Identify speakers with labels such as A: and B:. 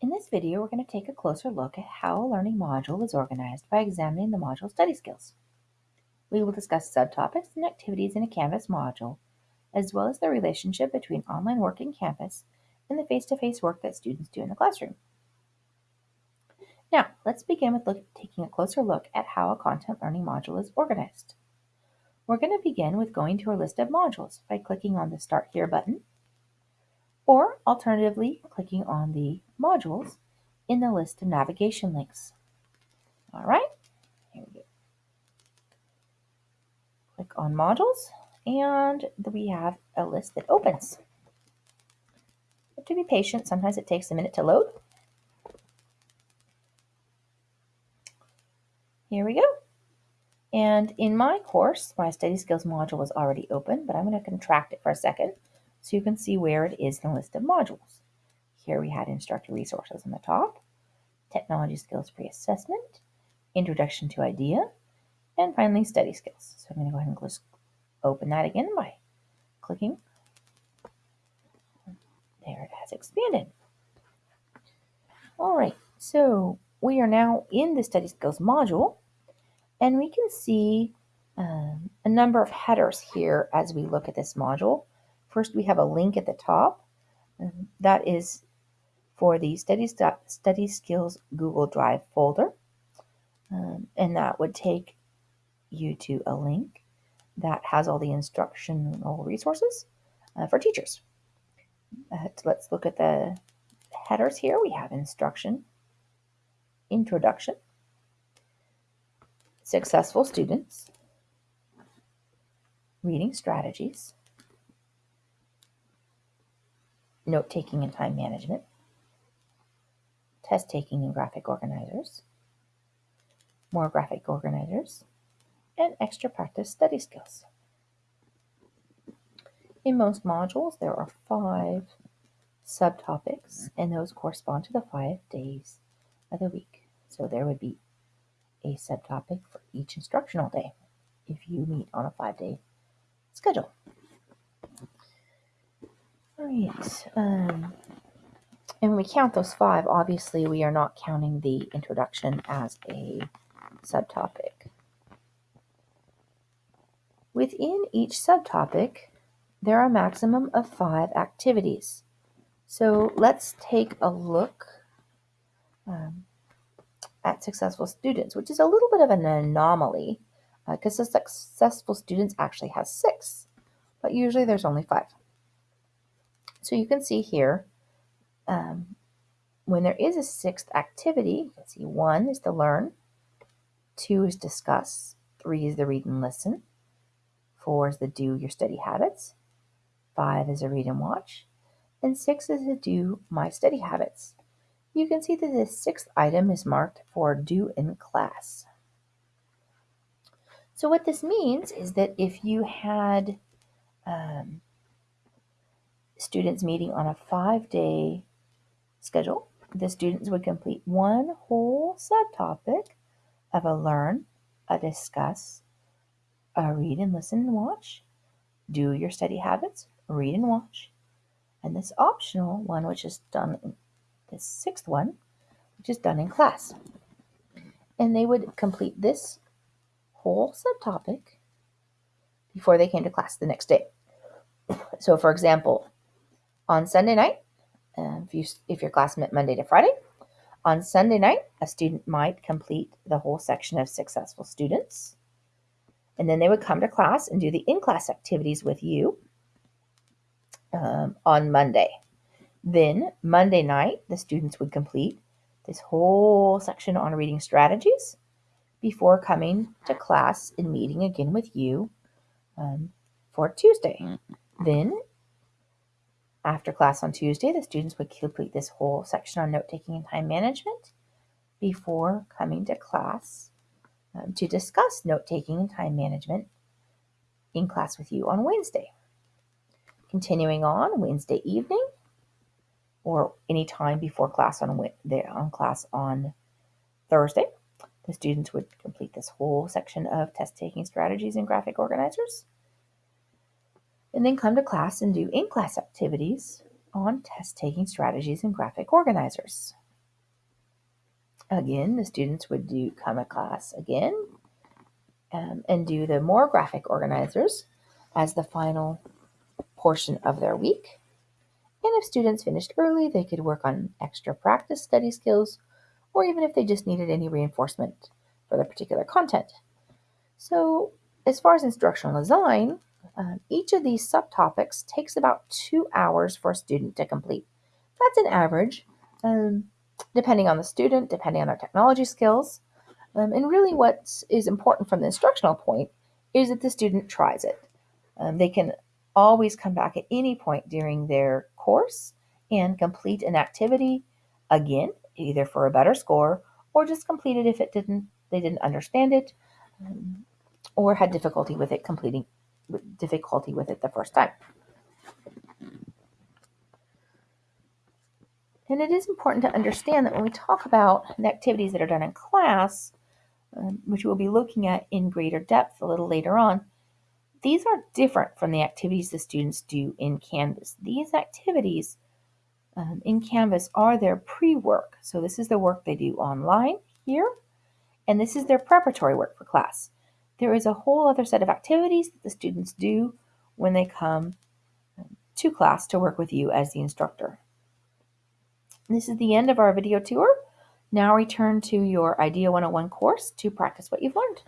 A: In this video, we're going to take a closer look at how a learning module is organized by examining the module study skills. We will discuss subtopics and activities in a Canvas module, as well as the relationship between online work in Canvas and the face-to-face work that students do in the classroom. Now, let's begin with look, taking a closer look at how a content learning module is organized. We're going to begin with going to our list of modules by clicking on the Start Here button or alternatively clicking on the modules in the list of navigation links. All right, here we go. Click on modules and we have a list that opens. But to be patient, sometimes it takes a minute to load. Here we go. And in my course, my study skills module was already open, but I'm going to contract it for a second so you can see where it is in the list of modules. Here we had instructor resources on the top, technology skills pre-assessment, introduction to IDEA, and finally study skills. So I'm going to go ahead and just open that again by clicking. There it has expanded. All right, so we are now in the study skills module and we can see um, a number of headers here as we look at this module. First, we have a link at the top. that is for the Study, Study Skills Google Drive folder. Um, and that would take you to a link that has all the instructional resources uh, for teachers. Uh, let's look at the headers here. We have instruction, introduction, successful students, reading strategies, note taking and time management, test taking and graphic organizers, more graphic organizers, and extra practice study skills. In most modules, there are five subtopics, and those correspond to the five days of the week. So there would be a subtopic for each instructional day if you meet on a five-day schedule. Right. Um, and when we count those five, obviously we are not counting the introduction as a subtopic. Within each subtopic, there are a maximum of five activities. So let's take a look um, at successful students, which is a little bit of an anomaly because uh, the successful students actually has six, but usually there's only five. So you can see here, um, when there is a sixth activity, you can see one is to learn, two is discuss, three is the read and listen, four is the do your study habits, five is a read and watch, and six is to do my study habits. You can see that the sixth item is marked for do in class. So what this means is that if you had um, students meeting on a five-day schedule. The students would complete one whole subtopic of a learn, a discuss, a read and listen and watch, do your study habits, read and watch, and this optional one, which is done, in the sixth one, which is done in class. And they would complete this whole subtopic before they came to class the next day. So, for example, on Sunday night, uh, if, you, if your class met Monday to Friday, on Sunday night, a student might complete the whole section of successful students. And then they would come to class and do the in-class activities with you um, on Monday. Then Monday night, the students would complete this whole section on reading strategies before coming to class and meeting again with you um, for Tuesday. Mm-hmm. Then after class on Tuesday, the students would complete this whole section on note taking and time management before coming to class um, to discuss note taking and time management in class with you on Wednesday. Continuing on Wednesday evening or any time before class on, on class on Thursday, the students would complete this whole section of test taking strategies and graphic organizers and then come to class and do in-class activities on test-taking strategies and graphic organizers. Again, the students would do come to class again um, and do the more graphic organizers as the final portion of their week. And if students finished early, they could work on extra practice study skills, or even if they just needed any reinforcement for the particular content. So, as far as instructional design, um, each of these subtopics takes about two hours for a student to complete. That's an average, um, depending on the student, depending on their technology skills. Um, and really, what is important from the instructional point is that the student tries it. Um, they can always come back at any point during their course and complete an activity again, either for a better score or just complete it if it didn't they didn't understand it um, or had difficulty with it completing difficulty with it the first time. And it is important to understand that when we talk about the activities that are done in class, um, which we'll be looking at in greater depth a little later on, these are different from the activities the students do in Canvas. These activities um, in Canvas are their pre-work. So this is the work they do online here, and this is their preparatory work for class. There is a whole other set of activities that the students do when they come um, to class to work with you as the instructor. This is the end of our video tour. Now return to your IDEA 101 course to practice what you've learned.